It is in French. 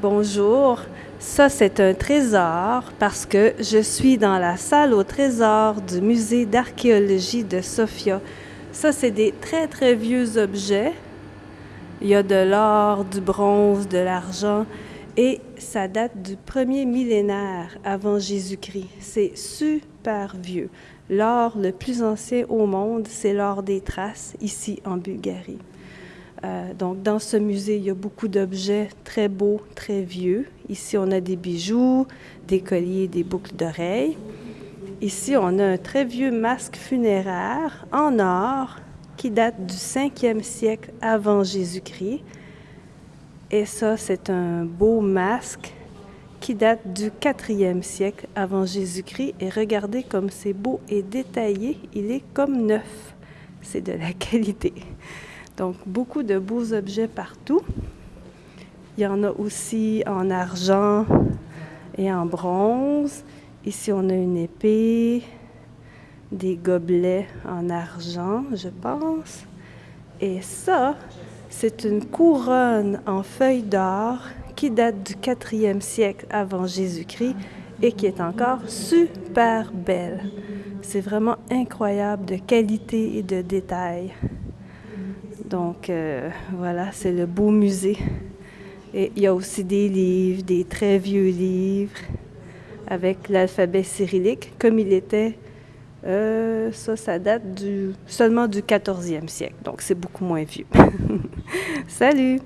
Bonjour, ça c'est un trésor parce que je suis dans la salle au trésor du musée d'archéologie de Sofia. Ça c'est des très très vieux objets. Il y a de l'or, du bronze, de l'argent et ça date du premier millénaire avant Jésus-Christ. C'est super vieux. L'or le plus ancien au monde, c'est l'or des traces ici en Bulgarie. Euh, donc, dans ce musée, il y a beaucoup d'objets très beaux, très vieux. Ici, on a des bijoux, des colliers, des boucles d'oreilles. Ici, on a un très vieux masque funéraire en or qui date du 5e siècle avant Jésus-Christ. Et ça, c'est un beau masque qui date du 4e siècle avant Jésus-Christ. Et regardez comme c'est beau et détaillé. Il est comme neuf. C'est de la qualité. Donc, beaucoup de beaux objets partout. Il y en a aussi en argent et en bronze. Ici, on a une épée, des gobelets en argent, je pense. Et ça, c'est une couronne en feuilles d'or qui date du 4e siècle avant Jésus-Christ et qui est encore super belle. C'est vraiment incroyable de qualité et de détail. Donc euh, voilà, c'est le beau musée. Et il y a aussi des livres, des très vieux livres avec l'alphabet cyrillique comme il était. Euh, ça, ça date du, seulement du 14e siècle, donc c'est beaucoup moins vieux. Salut!